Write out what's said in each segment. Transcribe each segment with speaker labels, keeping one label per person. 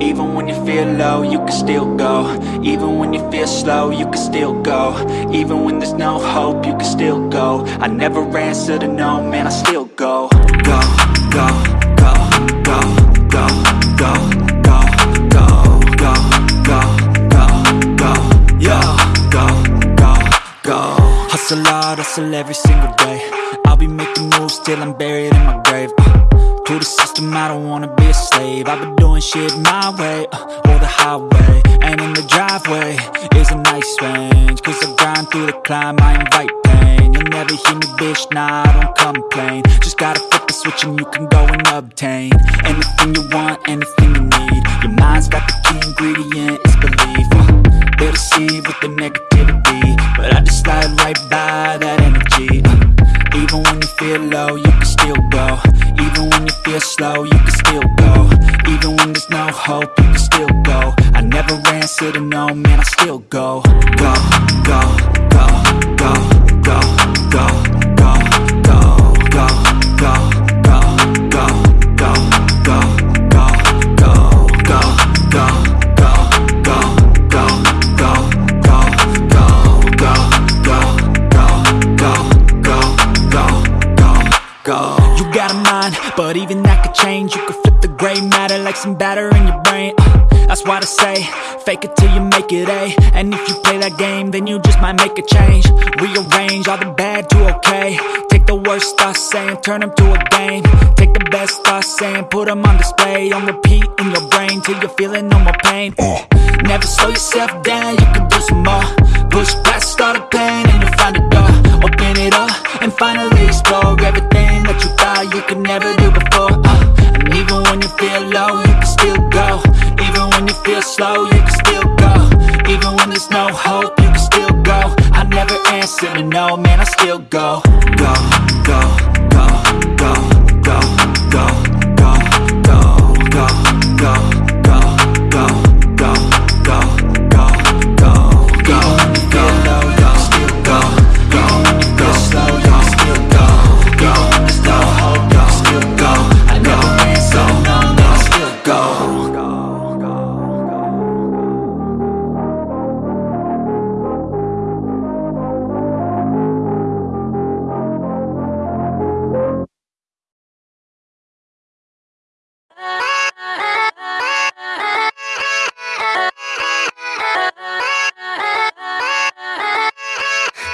Speaker 1: Even when you feel low, you can still go Even when you feel slow, you can still go Even when there's no hope, you can still go I never answer to no, man, I still go Go, go, go, go, go, go, go, go, go, go, go, go, go, go, Hustle hard, hustle every single day I'll be making moves till I'm buried in my grave uh, To the system, I don't wanna be a slave. I've been doing shit my way, uh, or the highway. And in the driveway is a nice range Cause I grind through the climb, I invite pain. You'll never hear me, bitch, nah, I don't complain. Just gotta flip the switch and you can go and obtain Anything you want, anything you need. Your mind's got the key ingredient, it's belief uh, They deceive with the negativity. But I just slide right by that energy uh, Even when you feel low, you can still go Even when you feel slow, you can still go. Even when there's no hope, you can still go. I never answer to no, man, I still go, go, go, go, go, go, go, like some batter in your brain. Uh, that's why they say, fake it till you make it A. And if you play that game, then you just might make a change. Rearrange all the bad to okay. Take the worst thoughts saying, turn them to a game. Take the best thoughts saying, put them on display. On repeat in your brain till you're feeling no more pain. Never slow yourself down, you can do some more. Push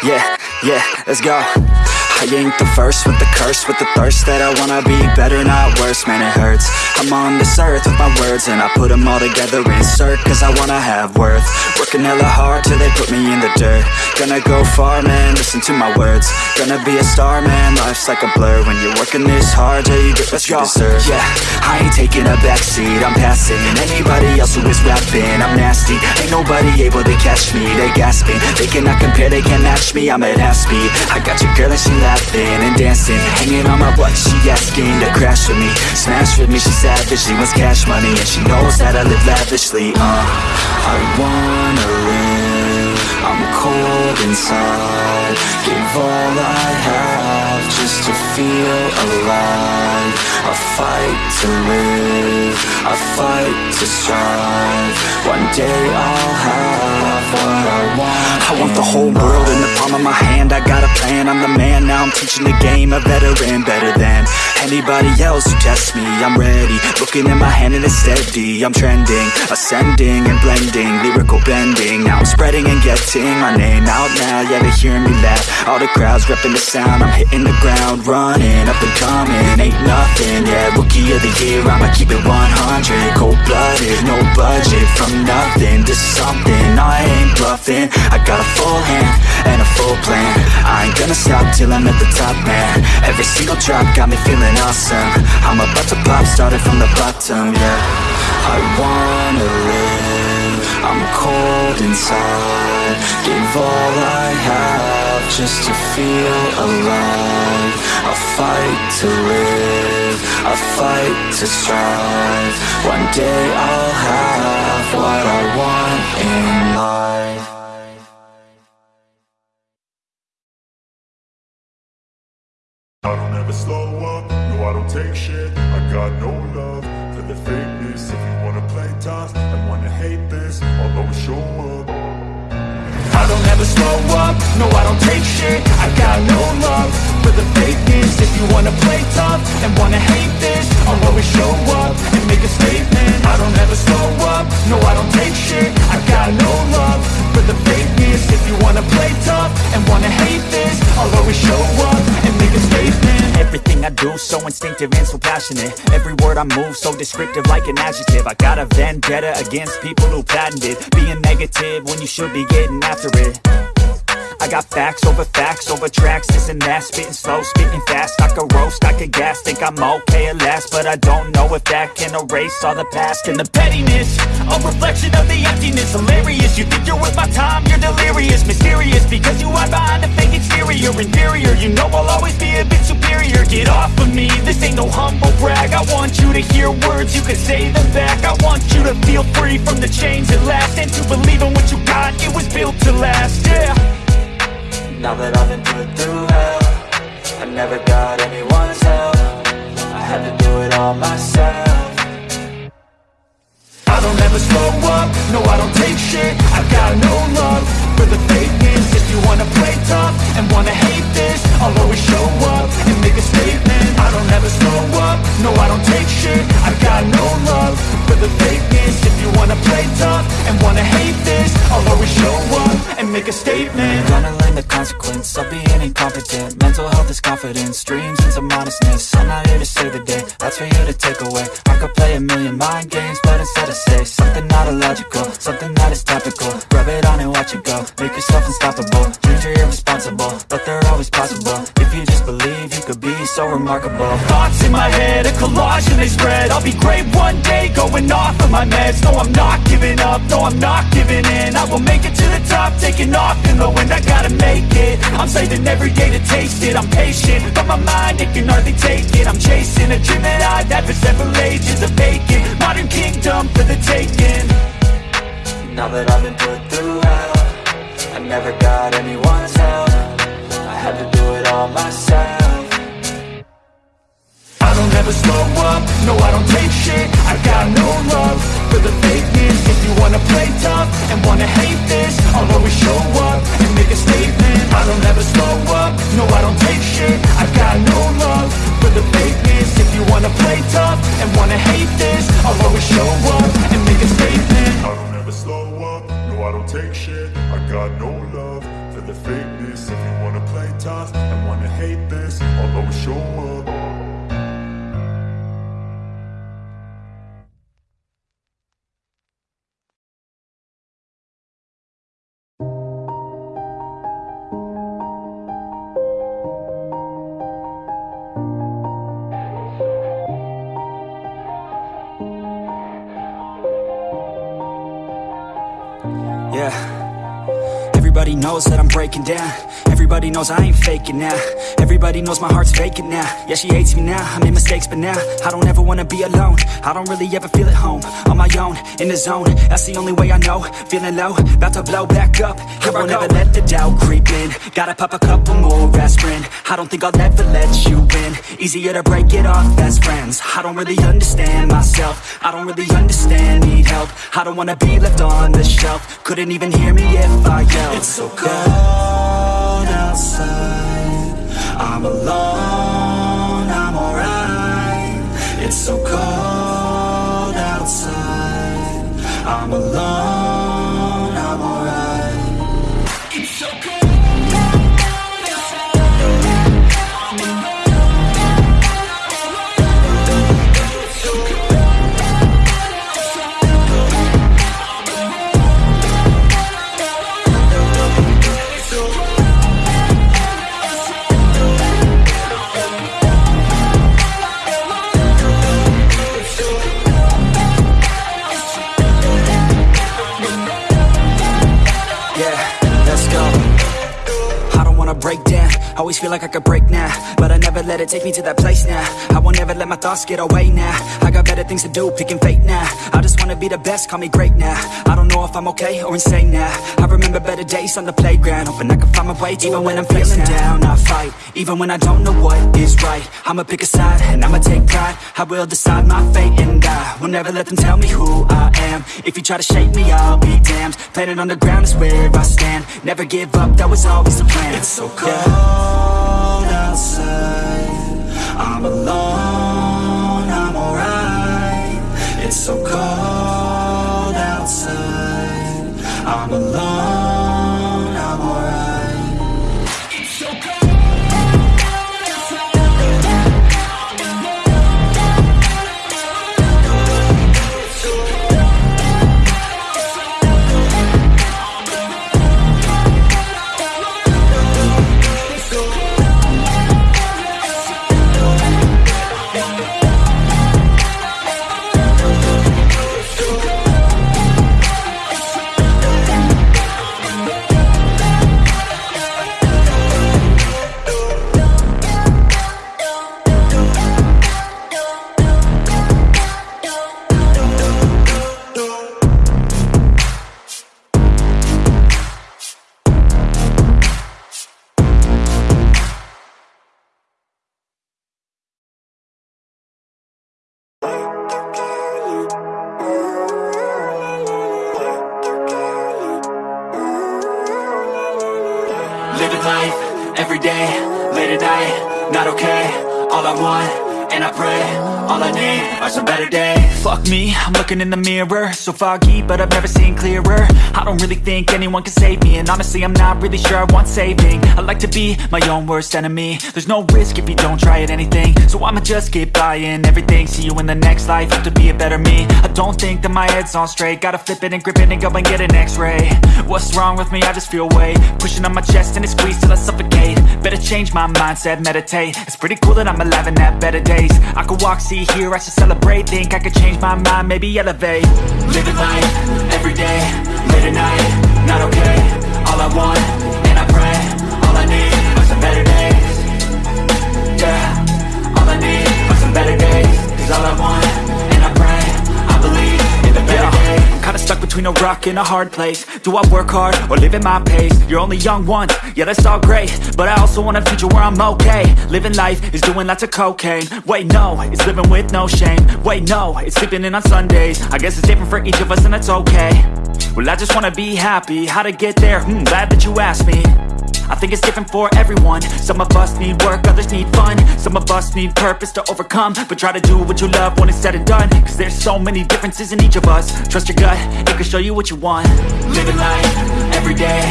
Speaker 1: Yeah, yeah, let's go. I ain't the first with the curse, with the thirst that I wanna be better, not worse, man, it hurts. I'm on this earth with my words, and I put them all together, insert, cause I wanna have worth. Working hella hard till they put me in the dirt. Gonna go far, man, listen to my words. Gonna be a star, man, life's like a blur. When you're working this hard till you get what you deserve. Yeah, I ain't taking a backseat, I'm passing anybody else who is rapping. I'm nasty, ain't nobody able to catch me. They gasping, they cannot compare, they can't match me. I'm at half speed. I got your girl and she laughing and dancing, hanging on my butt. She asking to crash with me, smash with me. She savage, she wants cash money and she knows that I live lavishly. Uh, I wanna live. I'm cold inside. Give all I have just to feel alive. I fight to live. I fight to strive. One day I'll have what I want. I want the whole world in the palm of my hand. I got a plan. I'm the man. Now I'm teaching the game. A veteran, better than anybody else who tests me. I'm ready. Looking in my hand and it's steady. I'm trending, ascending and blending. Lyrical bending. Now I'm spreading and getting my name out now. Yeah, they hearing me laugh. All the crowds repping the sound. I'm hitting the ground, running up and coming. Ain't nothing. Yeah, rookie of the year. I'ma keep it 100. Cold blooded, no budget. From nothing to something. I ain't bluffing. I got a full hand and a full plan. I ain't gonna stop till I'm at the top, man. Every single drop got me feeling awesome. I'm about to pop, started from the bottom, yeah. I wanna live. I'm cold inside. Give all I have just to feel alive. I fight to live. I fight to strive. One day I'll have what I want in life.
Speaker 2: I don't ever slow up, no I don't take shit I got no love for the fakeness If you wanna play tough and wanna hate this I'll always show up
Speaker 1: I don't ever slow up, no I don't take shit. I got no love for the fakeness If you wanna play tough and wanna hate this I'll always show up and make a statement. I don't ever slow up, no I don't take shit. I got no love for the fakeness If you wanna play tough and wanna hate this I'll always show up and make a statement. Everything I do so instinctive and so passionate. Every word I move so descriptive like an adjective. I got a vendetta against people who patented Being negative when you should be getting after it I got facts over facts over tracks, this and that. Spitting slow, spitting fast, I could roast, I could gas. Think I'm okay at last, but I don't know if that can erase all the past. And the pettiness, a reflection of the emptiness. Hilarious, you think you're worth my time, you're delirious. Mysterious, because you hide behind a fake exterior. Inferior, you know I'll always be a bit superior. Get off of me, this ain't no humble brag. I want you to hear words, you can say them back. I want you to feel free from the chains at last. And to believe in what you got, it was built to last, yeah now that I've been put through hell I never got anyone's help. I had to do it all myself. I don't ever slow up, no I don't take shit. I got no love for the fakeness. If you wanna play tough and wanna hate this I'll always show up and make a statement. I don't ever slow up, no I don't take shit. I got no love for the fakeness. If you wanna play tough and wanna hate this I'll always show up make a statement.
Speaker 3: Gonna learn the consequence of being incompetent. Mental health is confidence, dreams into modestness. I'm not here to save the day, that's for you to take away. I could play a million mind games, but instead I say Something not illogical, something that is topical. Rub it on and watch it go, make yourself unstoppable. Dreams are irresponsible, but they're always possible. If you just believe, you could be so remarkable.
Speaker 1: Thoughts in my head, a collage and they spread. I'll be great one day, going off of my meds. No, I'm not giving up, no, I'm not giving in. I will make it to the top, taking off in the wind I gotta make it, I'm saving every day to taste it. I'm patient, but my mind, it can hardly take it. I'm chasing a dream that I've had for several ages A vacant, modern kingdom for the taking. Now that I've been put through hell I never got anyone's help. I had to do it all myself. I don't ever slow up, no I don't take shit. I got no love. for the fakeness If you wanna play tough and wanna hate this I'll always show up and make a statement. I don't ever slow up, no I don't take shit. I got no love for the fakeness. If you wanna play tough and wanna hate this I'll always show up and make a statement.
Speaker 2: I don't ever slow up, no I don't take shit. I got no love for the fakeness. If you wanna play tough and wanna hate this I'll always show up
Speaker 1: Yeah. Everybody knows that I'm breaking down. Everybody knows I ain't faking now. Everybody knows my heart's vacant now. Yeah, she hates me now, I made mistakes but now I don't ever wanna be alone. I don't really ever feel at home On my own, in the zone. That's the only way I know. Feeling low, about to blow back up. Here I won't ever let the doubt creep in. Gotta pop a couple more aspirin. I don't think I'll ever let you in Easier to break it off best friends. I don't really understand myself. I don't really understand, need help. I don't wanna be left on the shelf. Couldn't even hear me if I yelled It's so cold outside. I'm alone, like I could break now, but I never let it take me to that place now. I won't ever let my thoughts get away now. I got better things to do, picking fate now. I just wanna be the best, call me great now. I don't know if I'm okay or insane now. I remember better days on the playground, hoping I can find my way. Even when I'm feeling down, I fight. Even when I don't know what is right, I'ma pick a side and I'ma take pride. I will decide my fate and I will never let them tell me who I am. If you try to shake me, I'll be damned Planet on the ground is where I stand Never give up, that was always the plan It's so cold yeah. Outside. I'm alone, I'm alright. It's so cold outside. I'm alone, in the mirror. So foggy, but I've never seen clearer. I don't really think anyone can save me And honestly, I'm not really sure I want saving. I like to be my own worst enemy. There's no risk if you don't try at anything. So I'ma just keep buying everything. See you in the next life, have to be a better me. I don't think that my head's on straight. Gotta flip it and grip it and go and get an x-ray. What's wrong with me? I just feel weight. Pushing on my chest and it squeezes till I suffocate. Better change my mindset, meditate. It's pretty cool that I'm alive and have better days. I could walk, see, hear, I should celebrate. Think I could change my mind, maybe elevate. Living life, everyday, late at night Not okay, all I want, and I pray All I need are some better days. Yeah, all I need are some better days. Cause all I want, between a rock and a hard place. Do I work hard or live at my pace? You're only young once, yeah that's all great. But I also want a future where I'm okay. Living life is doing lots of cocaine. Wait no, it's living with no shame. Wait no, it's sleeping in on Sundays. I guess it's different for each of us and that's okay. Well I just wanna be happy, how to get there? Hmm, glad that you asked me I think it's different for everyone. Some of us need work, others need fun. Some of us need purpose to overcome. But try to do what you love when it's said and done. Cause there's so many differences in each of us. Trust your gut, it can show you what you want. Living life, everyday,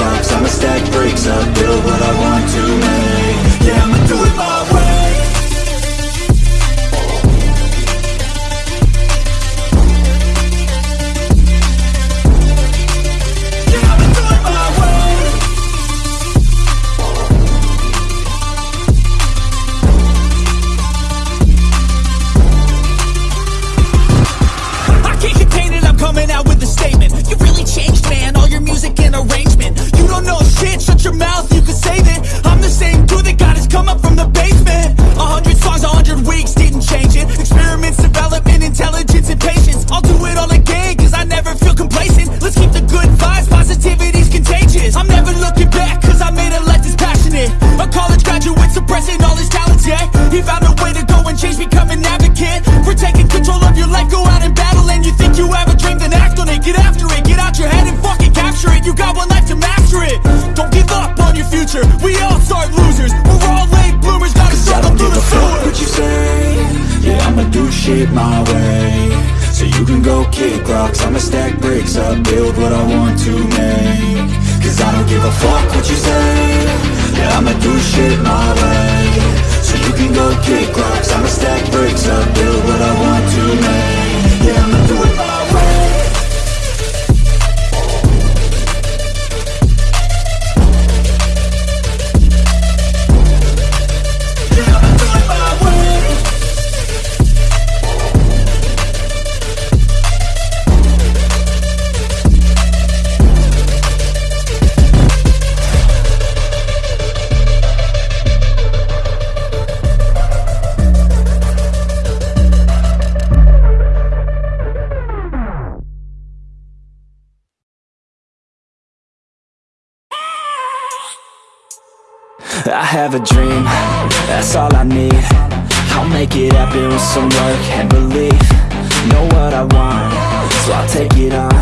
Speaker 4: I'ma
Speaker 1: stack bricks up, build what I want to my way. So you can go kick rocks. I'ma stack bricks up Build what I want to make. Cause I don't give a fuck what you say. Yeah, I'ma do shit my way. So you can go kick rocks. I'ma stack bricks up Build what I want to make. Yeah, I'ma do it I have a dream, that's all I need. I'll make it happen with some work and belief. Know what I want, so I'll take it on.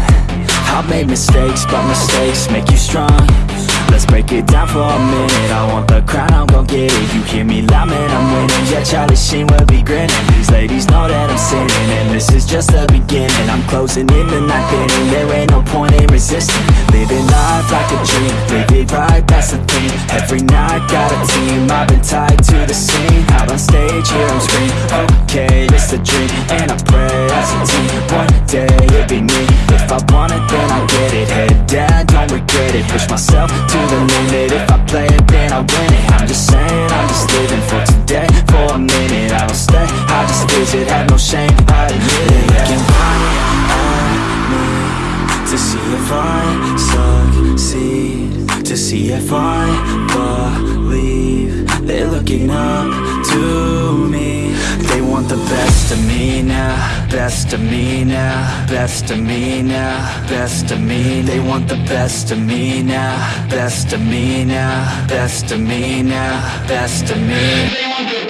Speaker 1: I've made mistakes, but mistakes make you strong Let's break it down for a minute. I want the crown, I'm gon' get it. You hear me loud, man, I'm winning. Yeah, Charlie Sheen will be grinning. These ladies know that I'm sinning And this is just the beginning. I'm closing in the night inning There ain't no point in resisting. Living life like a dream Live it right, that's the thing. Every night, got a team I've been tied to the scene. Out on stage, here I'm screaming Okay, it's a dream And I pray as a team. One day, it'll be me. If I want it, then I'll get it. Head down, don't regret it. Push myself to the limit If I play it, then I win it. I'm just saying, I'm just living for today. For a minute, I don't stay. I just visit, have no shame I admit it. Looking right at me To see if I succeed. To see if I believe They're looking up to want the best of me now Best of me now Best of me now Best of me They want the best of me now Best of me now Best of me now Best of me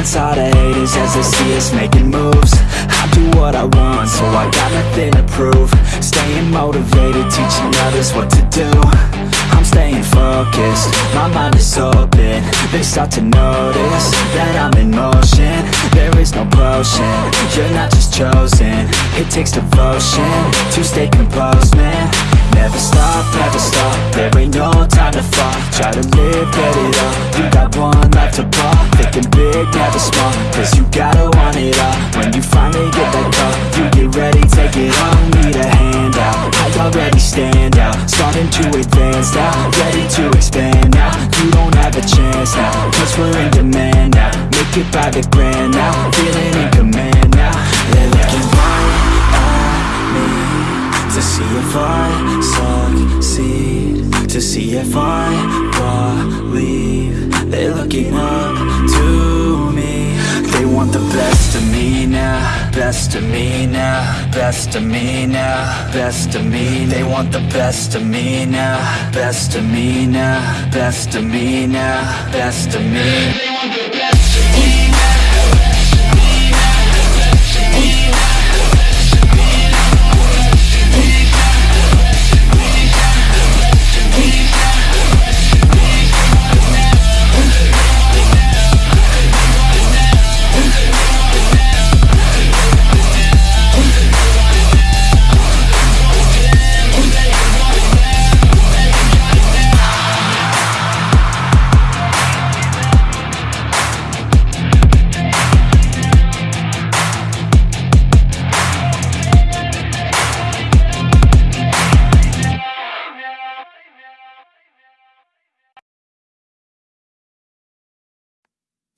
Speaker 1: All the haters as they see us making moves. I do what I want, so I got nothing to prove. Staying motivated, teaching others what to do. I'm staying focused, my mind is open. They start to notice that I'm in motion. There is no potion, you're not just chosen. It takes devotion to stay composed, man Never stop, never stop, there ain't no time to fall. Try to live, get it up, you got one life to ball Thinking big, never small, cause you gotta want it all. When you finally get that call, you get ready, take it on Need a hand out, I already stand out. Starting to advance now, ready to expand now. You don't have a chance now, cause we're in demand now. Make it by the grand now, feeling in command now. They're looking right at me to see if I if I believe They're looking up to me. They want the best of me now Best of me now Best of me now Best of me. They want the best of me now Best of me now Best of me now Best of me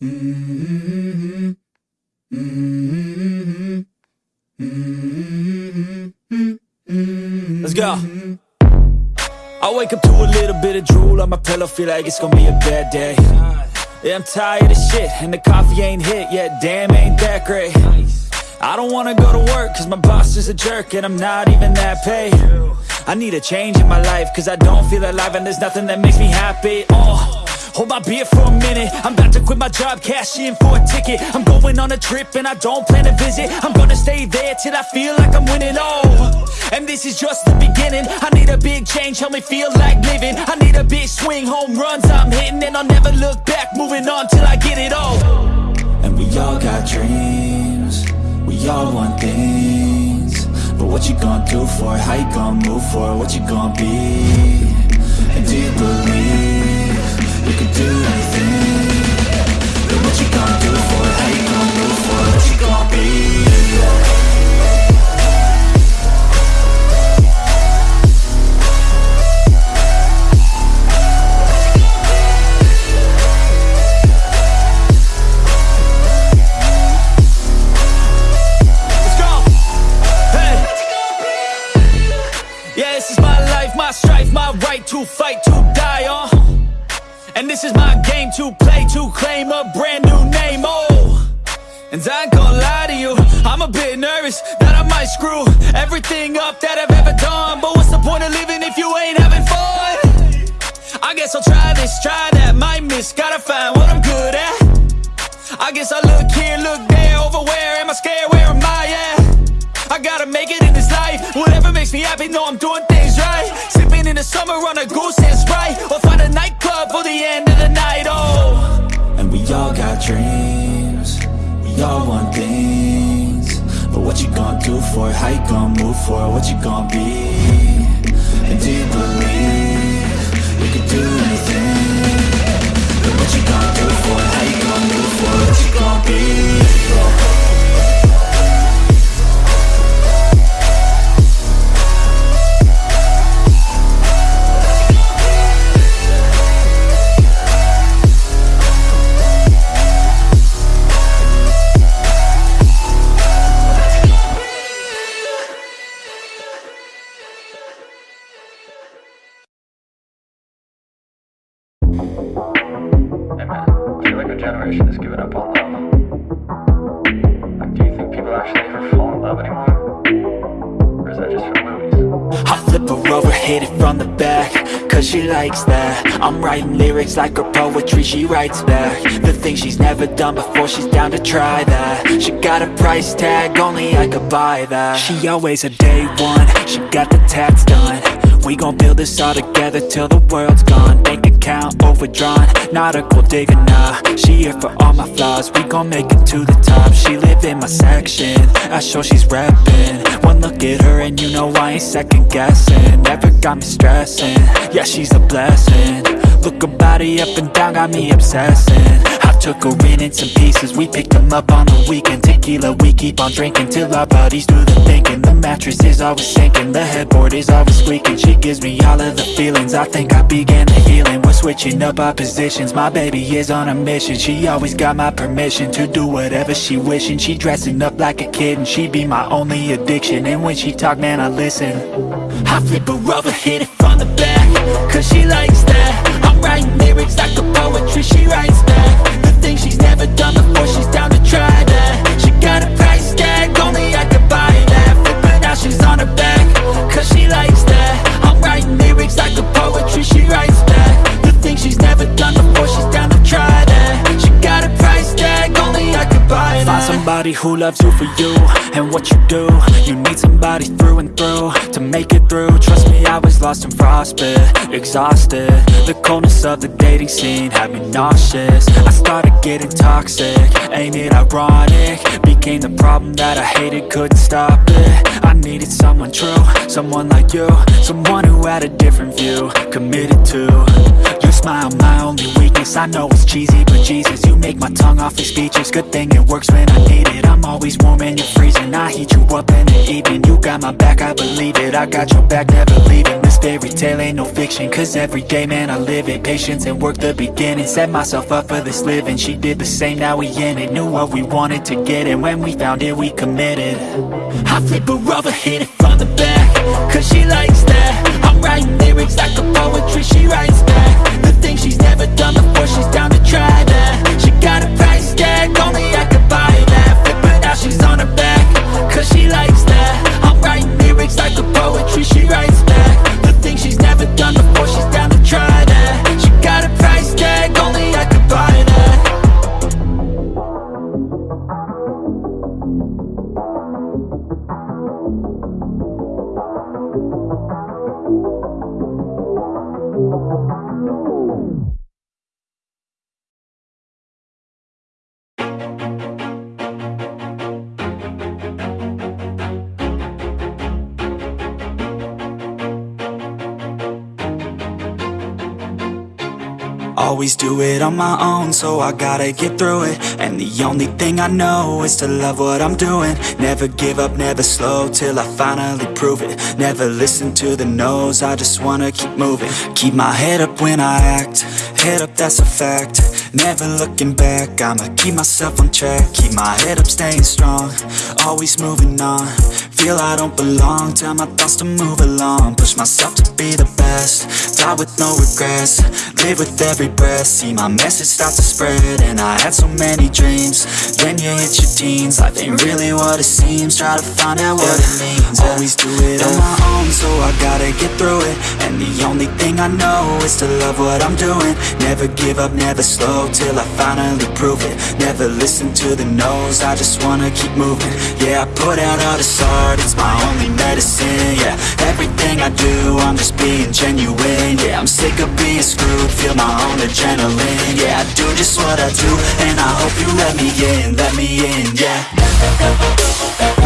Speaker 5: Let's go. I wake up to a little bit of drool on my pillow, feel like it's gonna be a bad day.
Speaker 6: Yeah, I'm tired of shit, and the coffee ain't hit yet, damn, ain't that great. I don't wanna go to work, cause my boss is a jerk, and I'm not even that paid. I need a change in my life, cause I don't feel alive, and there's nothing that makes me happy. Oh. Hold my beer for a minute. I'm about to quit my job, cash in for a ticket. I'm going on a trip and I don't plan to visit. I'm gonna stay there till I feel like I'm winning, oh And this is just the beginning. I need a big change, help me feel like living. I need a big swing, home runs I'm hitting And I'll never look back, moving on till I get it all.
Speaker 1: And we all got dreams. We all want things. But what you gonna do for it? How you gonna move for it? What you gonna be? And do you believe do anything? But what you gonna do for? How you gonna move for? What you gonna be?
Speaker 6: To play, to claim a brand new name, oh. And I ain't gonna lie to you, I'm a bit nervous that I might screw everything up that I've ever done. But what's the point of living if you ain't having fun? I guess I'll try this, try that, might miss, gotta find what I'm good at. I guess I look here, look there, over where am I scared, where am I at? I gotta make it in this life, whatever makes me happy, know I'm doing things right. Sipping in the summer on a goose and Sprite, nightclub for the end of the night, oh.
Speaker 1: And we all got dreams We all want things But what you gonna do for it? How you gonna move for it? What you gonna be? And do you believe You can do anything? But what you gonna do for it? How you gonna move for it? What you gonna be? Try that. She got a price tag, only I could buy that. She always a day one, she got the tats done. We gon' build this all together till the world's gone. Bank account overdrawn, not a gold digger, nah. She here for all my flaws, we gon' make it to the top. She live in my section, I show she's reppin' One look at her and you know I ain't second guessing. Never got me stressing, yeah she's a blessing. Look her body up and down, got me obsessing. I took her in in some pieces, we picked them up on the weekend. Tequila, we keep on drinking till our bodies do the thinking. The mattress is always sinking, the headboard is always squeaking. She gives me all of the feelings, I think I began the healing. We're switching up our positions, my baby is on a mission. She always got my permission to do whatever she wishing. She dressing up like a kid and she be my only addiction. And when she talk, man, I listen. I flip her over, hit it the back Cause she likes that. I'm writing lyrics like a poetry, she writes back The things she's never done before, somebody who loves you for you and what you do. You need somebody through and through to make it through. Trust me, I was lost and frostbit, exhausted. The coldness of the dating scene had me nauseous. I started getting toxic, ain't it ironic? Became the problem that I hated, couldn't stop it I needed someone true, someone like you Someone who had a different view, committed to. You smile, my only weakness I know it's cheesy, but Jesus You make my tongue off awfully speechless Good thing it works when I need it. I'm always warm and you're freezing. I heat you up in the evening. You got my back, I believe it. I got your back, never leaving. This fairy tale ain't no fiction Cause every day, man, I live it. Patience and work the beginning. Set myself up for this living. She did the same, now we in it. Knew what we wanted to get And when we found it, we committed. I flip a her over, hit it from the back. Cause she likes that it on my own, so I gotta get through it. And the only thing I know is to love what I'm doing. Never give up, never slow, till I finally prove it. Never listen to the no's, I just wanna keep moving. Keep my head up when I act, head up that's a fact. Never looking back, I'ma keep myself on track. Keep my head up, staying strong, always moving on. Feel I don't belong, tell my thoughts to move along. Push myself to be the best, die with no regrets. Live with every breath, see my message start to spread. And I had so many dreams, then you hit your teens. Life ain't really what it seems, try to find out what it means. Always do it on my own, so I gotta get through it. And the only thing I know is to love what I'm doing Never give up, never slow, till I finally prove it. Never listen to the no's, I just wanna keep moving. Yeah, I put out all this art, it's my only medicine Yeah, everything I do, I'm just being genuine Yeah, I'm sick of being screwed, feel my own adrenaline Yeah, I do just what I do, and I hope you let me in, let me in, yeah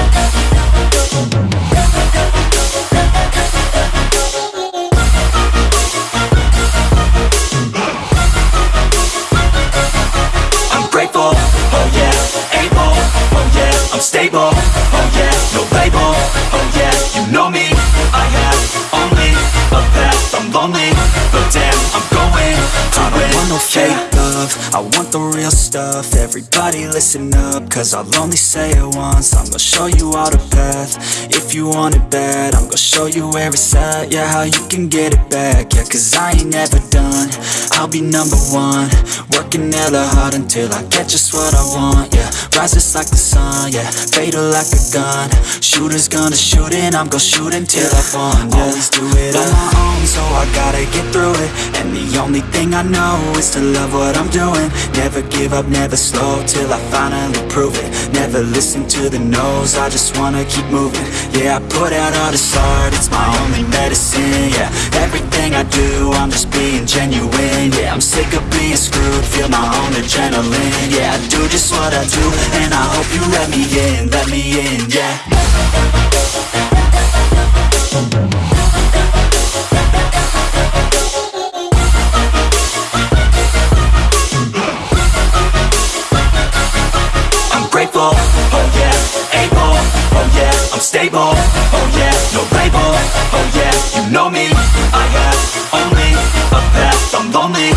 Speaker 1: I'm stable, oh yeah, no label, oh yeah, you know me, I have only a path, I'm lonely, but damn, I'm going. To I don't want no fake love, I want the real stuff, everybody listen up, cause I'll only say it once, I'm gonna show you all the path, if you want it bad, I'm gonna show you where it's at, yeah, how you can get it back, yeah, cause I ain't never done, I'll be number one, working hella hard until I get just what I want, yeah, rises like the sun, yeah, fatal like a gun, shooters gonna shoot and I'm gonna shoot until I won, yeah, always do it on my own, so I gotta get through it, and the only thing I know is to love what I'm doing, never give up, never slow, till I finally prove it, never listen to the no's, I just wanna keep moving, yeah, I put out all this art, it's my only medicine, yeah, everything I do, I'm just being genuine, yeah, I'm sick of being screwed, feel my own adrenaline, yeah, I do just what I do, and I hope you let me in, let me in, yeah fall, oh yeah. Able, oh yeah, I'm stable, oh yeah. No label, oh yeah, you know me. I have only a path, I'm lonely.